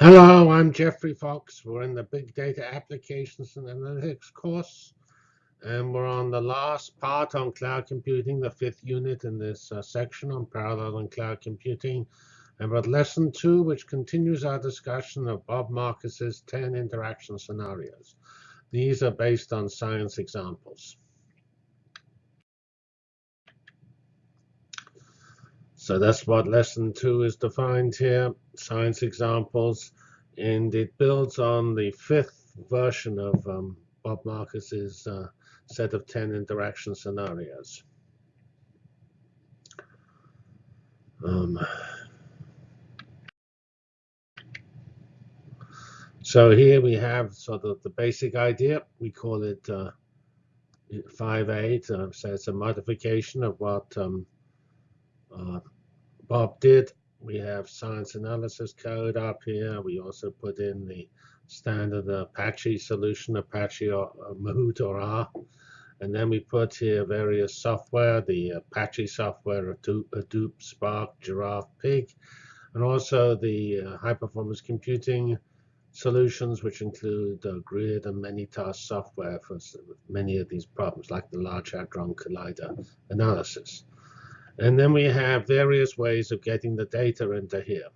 Hello, I'm Geoffrey Fox. We're in the Big Data Applications and Analytics course, and we're on the last part on cloud computing, the fifth unit in this uh, section on parallel and cloud computing. And we're at lesson two, which continues our discussion of Bob Marcus's 10 interaction scenarios. These are based on science examples. So that's what lesson two is defined here, science examples. And it builds on the fifth version of um, Bob Marcus's uh, set of 10 interaction scenarios. Um, so here we have sort of the basic idea. We call it uh, 5.8. Uh, so it's a modification of what um, uh, Bob did. We have science analysis code up here. We also put in the standard Apache solution, Apache or uh, Mahout or R. And then we put here various software, the Apache software, Hadoop, Spark, Giraph, Pig, and also the uh, high performance computing solutions, which include uh, grid and many task software for many of these problems, like the Large Hadron Collider analysis. And then we have various ways of getting the data into here.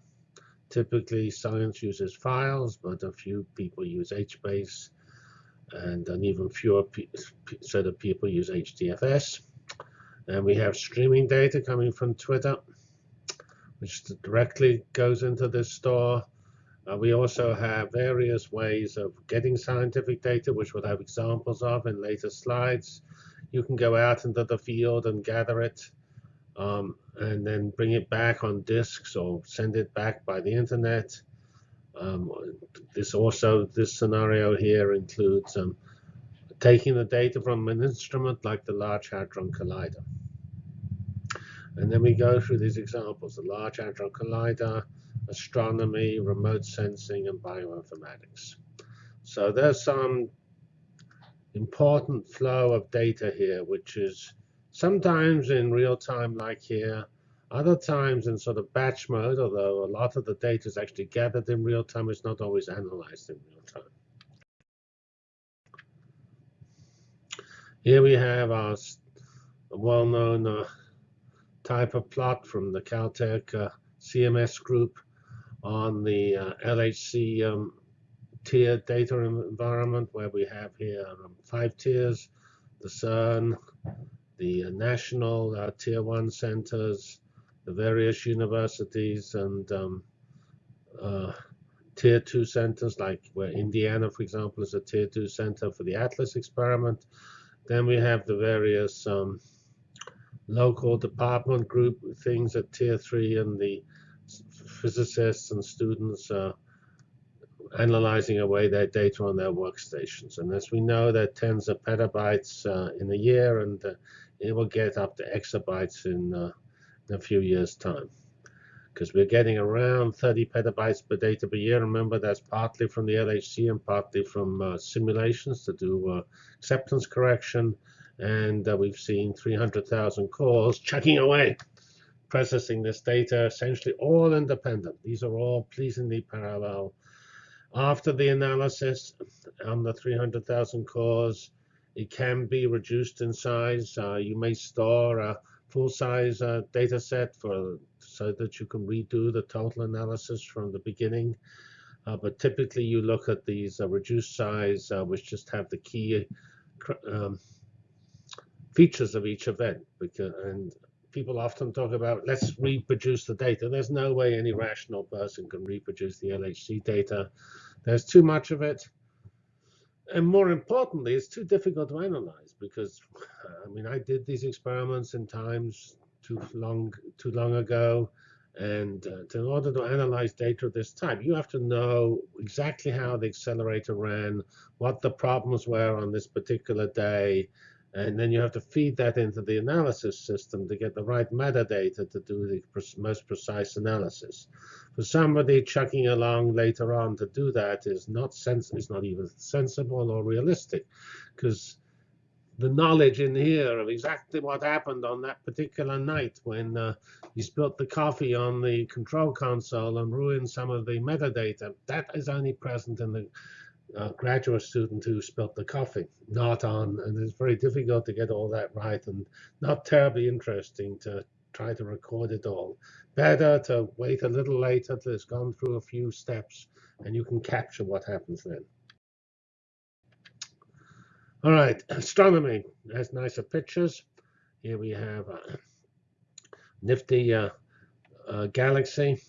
Typically, science uses files, but a few people use HBase, and an even fewer set of people use HDFS. And we have streaming data coming from Twitter, which directly goes into this store. Uh, we also have various ways of getting scientific data, which we'll have examples of in later slides. You can go out into the field and gather it um, and then bring it back on disks or send it back by the internet. Um, this also, this scenario here includes um, taking the data from an instrument like the Large Hadron Collider. And then we go through these examples, the Large Hadron Collider, astronomy, remote sensing, and bioinformatics. So there's some important flow of data here, which is sometimes in real time like here, other times in sort of batch mode, although a lot of the data is actually gathered in real time, it's not always analyzed in real time. Here we have our well-known uh, type of plot from the Caltech uh, CMS group on the uh, LHC um, tier data environment, where we have here um, five tiers, the CERN, the national uh, tier one centers, the various universities and um, uh, tier two centers, like where Indiana, for example, is a tier two center for the ATLAS experiment. Then we have the various um, local department group things at tier three and the physicists and students uh, analyzing away their data on their workstations. And as we know, there are tens of petabytes uh, in a year, and uh, it will get up to exabytes in, uh, in a few years' time. Because we're getting around 30 petabytes per data per year. Remember, that's partly from the LHC and partly from uh, simulations to do uh, acceptance correction. And uh, we've seen 300,000 cores chucking away, processing this data, essentially all independent. These are all pleasingly parallel. After the analysis on the 300,000 cores, it can be reduced in size. Uh, you may store a full-size uh, data set for so that you can redo the total analysis from the beginning. Uh, but typically, you look at these uh, reduced size, uh, which just have the key um, features of each event. Because, and people often talk about, let's reproduce the data. There's no way any rational person can reproduce the LHC data. There's too much of it and more importantly, it's too difficult to analyze because, I mean, I did these experiments in times too long, too long ago, and uh, in order to analyze data of this type, you have to know exactly how the accelerator ran, what the problems were on this particular day, and then you have to feed that into the analysis system to get the right metadata to do the most precise analysis. For somebody chucking along later on to do that is not sens is not even sensible or realistic, because the knowledge in here of exactly what happened on that particular night when uh, you spilt the coffee on the control console and ruined some of the metadata. That is only present in the uh, graduate student who spilt the coffee, not on, and it's very difficult to get all that right and not terribly interesting to try to record it all. Better to wait a little later till it's gone through a few steps and you can capture what happens then. All right, astronomy has nicer pictures. Here we have a nifty uh, uh, galaxy,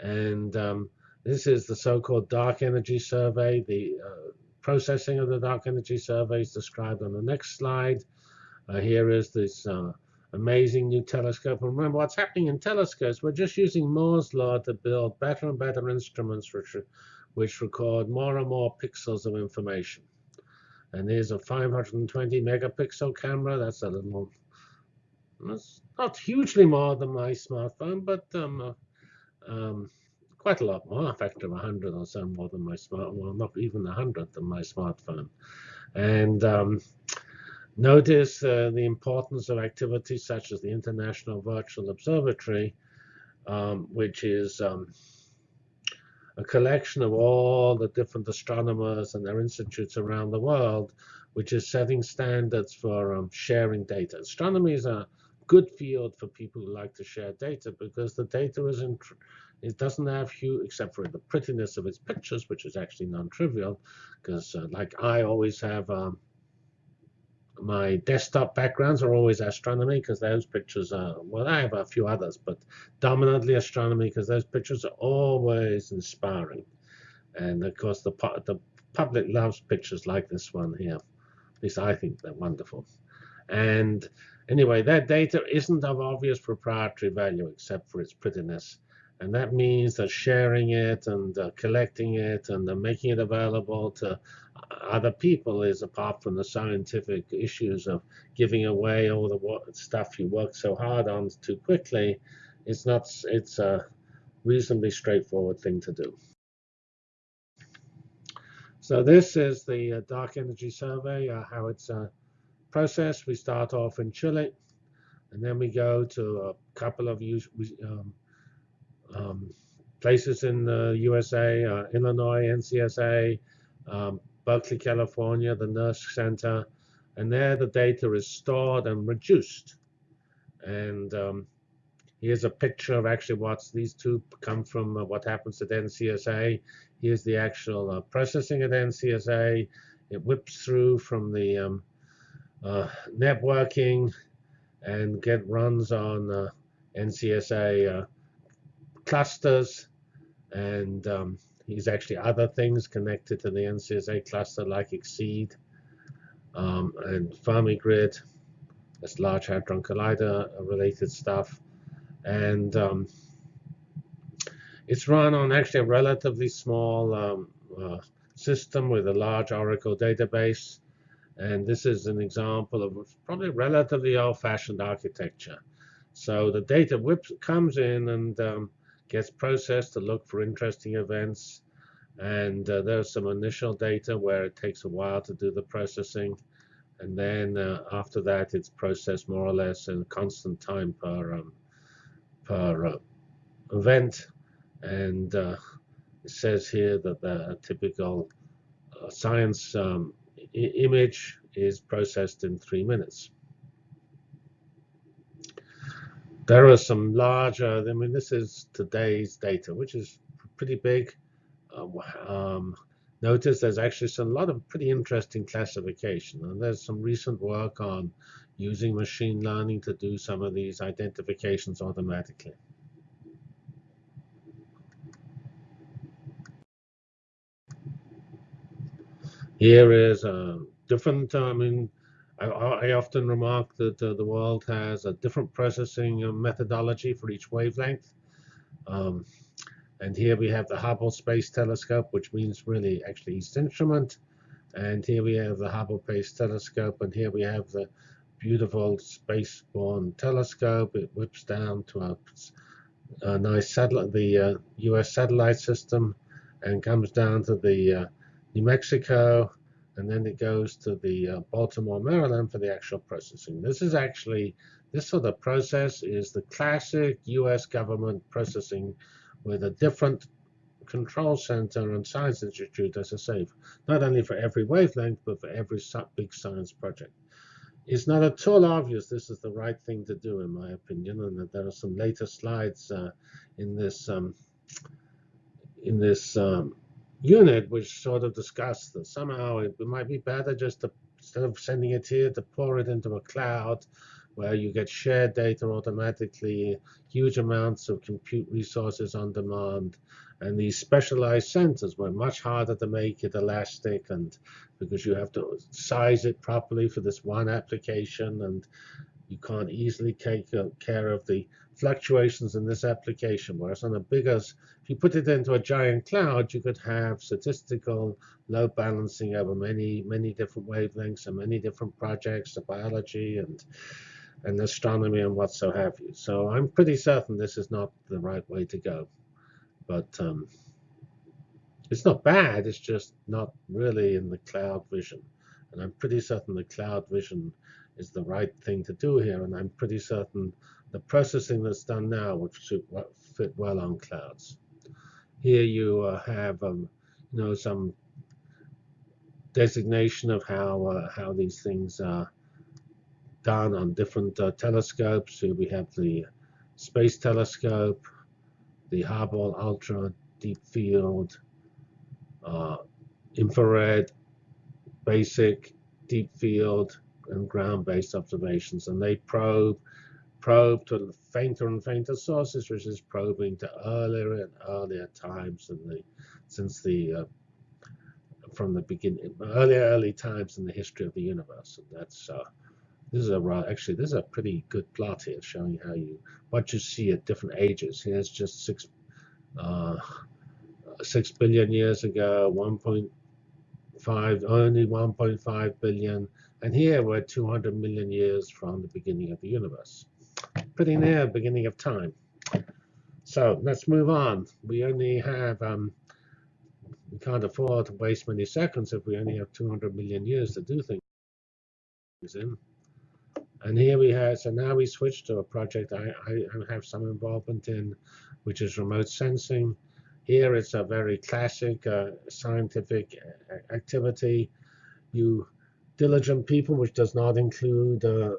and um, this is the so-called dark energy survey. The uh, processing of the dark energy survey is described on the next slide. Uh, here is this uh, amazing new telescope. And remember, what's happening in telescopes, we're just using Moore's law to build better and better instruments which, which record more and more pixels of information. And there's a 520 megapixel camera. That's a little, that's not hugely more than my smartphone, but um, uh, um, quite a lot more, a factor of 100 or so more than my smartphone, well, not even a 100 than my smartphone. And um, notice uh, the importance of activities such as the International Virtual Observatory, um, which is um, a collection of all the different astronomers and their institutes around the world, which is setting standards for um, sharing data. Astronomy is a good field for people who like to share data because the data is in, it doesn't have hue except for the prettiness of its pictures, which is actually non-trivial because uh, like I always have um, my desktop backgrounds are always astronomy because those pictures are, well, I have a few others, but dominantly astronomy because those pictures are always inspiring. And of course, the, the public loves pictures like this one here. At least I think they're wonderful. And anyway, that data isn't of obvious proprietary value except for its prettiness. And that means that sharing it and uh, collecting it and uh, making it available to other people is apart from the scientific issues of giving away all the stuff you work so hard on too quickly. It's not. It's a reasonably straightforward thing to do. So this is the uh, dark energy survey, uh, how it's uh, processed. We start off in Chile, and then we go to a couple of um, um, places in the USA, uh, Illinois, NCSA, um, Berkeley, California, the NERSC Center, and there the data is stored and reduced. And um, here's a picture of actually what's these two come from uh, what happens at NCSA. Here's the actual uh, processing at NCSA. It whips through from the um, uh, networking and get runs on uh, NCSA uh, clusters and um, actually other things connected to the NCSA cluster like XSEDE um, and FermiGrid. That's Large Hadron Collider related stuff. And um, it's run on actually a relatively small um, uh, system with a large Oracle database. And this is an example of probably relatively old-fashioned architecture. So the data whips comes in and um, gets processed to look for interesting events. And uh, there's some initial data where it takes a while to do the processing. And then uh, after that, it's processed more or less in constant time per, um, per uh, event. And uh, it says here that the typical uh, science um, image is processed in three minutes. There are some larger, I mean, this is today's data, which is pretty big. Uh, um, notice there's actually some, a lot of pretty interesting classification. And there's some recent work on using machine learning to do some of these identifications automatically. Here is a different, I mean, I, I often remark that uh, the world has a different processing uh, methodology for each wavelength. Um, and here we have the Hubble Space Telescope, which means really actually East Instrument. And here we have the Hubble Space Telescope, and here we have the beautiful space-borne telescope. It whips down to a, a nice satellite, the uh, U.S. satellite system, and comes down to the uh, New Mexico and then it goes to the uh, Baltimore, Maryland for the actual processing. This is actually, this sort of process is the classic US government processing with a different control center and science institute, as a safe, not only for every wavelength, but for every big science project. It's not at all obvious this is the right thing to do, in my opinion, and there are some later slides uh, in this um, in this um, unit which sort of discussed that somehow it, might be better just to instead of sending it here to pour it into a cloud where you get shared data automatically, huge amounts of compute resources on demand, and these specialized centers were much harder to make it elastic and because you have to size it properly for this one application and you can't easily take uh, care of the fluctuations in this application. Whereas on a bigger, if you put it into a giant cloud, you could have statistical load balancing over many, many different wavelengths and many different projects, the biology and and astronomy and what so have you. So I'm pretty certain this is not the right way to go. But um, it's not bad, it's just not really in the cloud vision. And I'm pretty certain the cloud vision is the right thing to do here. And I'm pretty certain the processing that's done now would fit well on clouds. Here you uh, have um, you know, some designation of how, uh, how these things are done on different uh, telescopes. Here we have the Space Telescope, the Hubble Ultra Deep Field, uh, infrared, basic, deep field, and ground-based observations. And they probe probe to fainter and fainter sources, which is probing to earlier and earlier times than the since the uh, from the beginning, early early times in the history of the universe. And that's uh, this is a actually this is a pretty good plot here showing how you what you see at different ages. Here's just six uh, six billion years ago, 1.5 only 1.5 billion, and here we're 200 million years from the beginning of the universe. Pretty near beginning of time. So let's move on. We only have um, we can't afford to waste many seconds if we only have 200 million years to do things in. And here we have, so now we switch to a project I, I have some involvement in, which is remote sensing. Here it's a very classic uh, scientific activity. You diligent people, which does not include uh,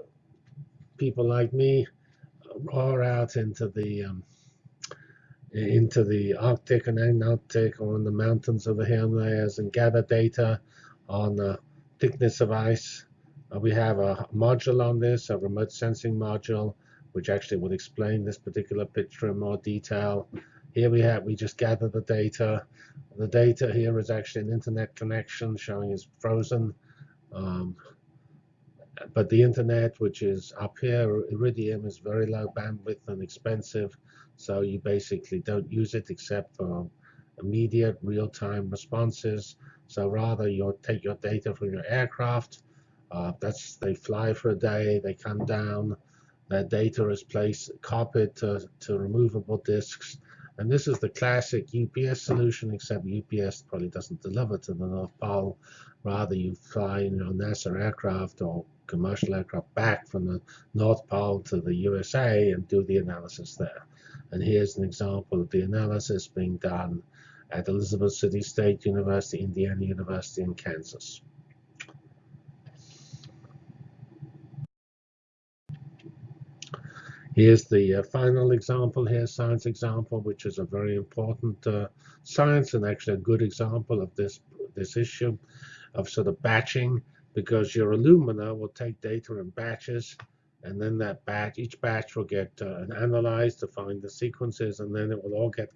people like me, roar out into the um, into the Arctic and Antarctic or in the mountains of the Himalayas and gather data on the thickness of ice uh, we have a module on this, a remote sensing module, which actually will explain this particular picture in more detail. Here we have, we just gather the data. The data here is actually an internet connection showing it's frozen. Um, but the internet, which is up here, Iridium, is very low bandwidth and expensive. So you basically don't use it except for immediate real-time responses. So rather, you'll take your data from your aircraft, uh, that's they fly for a day, they come down, their data is placed, copied to, to removable disks. And this is the classic UPS solution, except UPS probably doesn't deliver to the North Pole. Rather, you fly you know, NASA aircraft or commercial aircraft back from the North Pole to the USA and do the analysis there. And here's an example of the analysis being done at Elizabeth City State University, Indiana University, in Kansas. Here's the uh, final example here, science example, which is a very important uh, science and actually a good example of this, this issue of sort of batching because your Illumina will take data in batches and then that batch, each batch will get uh, analyzed to find the sequences and then it will all get,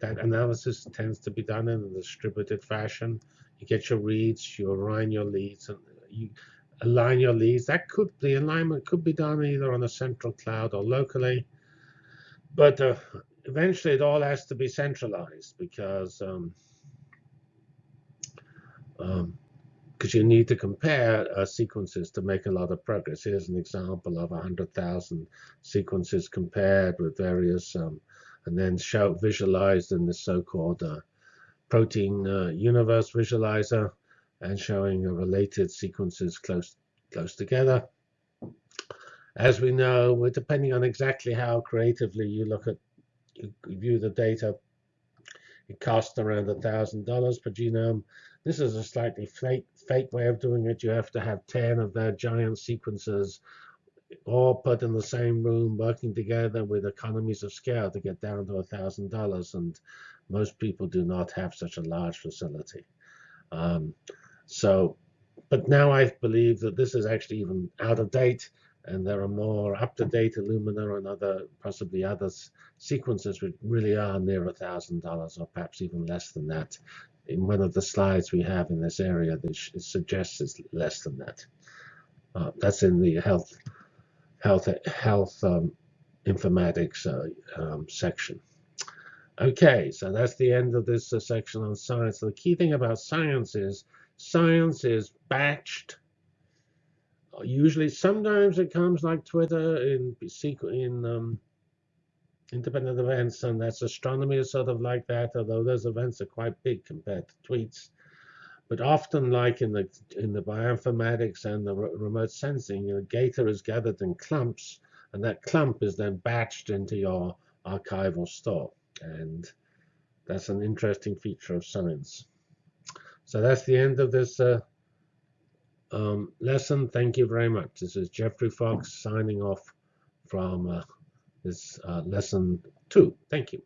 that analysis tends to be done in a distributed fashion. You get your reads, you align your leads, and you, align your leads. That could the alignment could be done either on a central cloud or locally, but uh, eventually it all has to be centralized because um, um, because you need to compare uh, sequences to make a lot of progress. Here's an example of 100,000 sequences compared with various, um, and then show visualized in the so-called uh, protein uh, universe visualizer and showing related sequences close close together. As we know, depending on exactly how creatively you look at you view the data, it costs around a thousand dollars per genome. This is a slightly fake fake way of doing it. You have to have 10 of their giant sequences all put in the same room, working together with economies of scale to get down to a thousand dollars. And most people do not have such a large facility. Um, so, but now I believe that this is actually even out of date and there are more up-to-date Illumina and other, possibly other sequences which really are near a thousand dollars or perhaps even less than that. In one of the slides we have in this area, this suggests it's less than that. Uh, that's in the health health health um, informatics uh, um, section. Okay, so that's the end of this uh, section on science. So the key thing about science is science is batched usually sometimes it comes like Twitter in in um, independent events, and that's astronomy is sort of like that. Although those events are quite big compared to tweets, but often like in the in the bioinformatics and the remote sensing, you know, data is gathered in clumps, and that clump is then batched into your archival store, and that's an interesting feature of science. So that's the end of this. Uh, um, lesson. Thank you very much. This is Geoffrey Fox signing off from uh, this uh, lesson two. Thank you.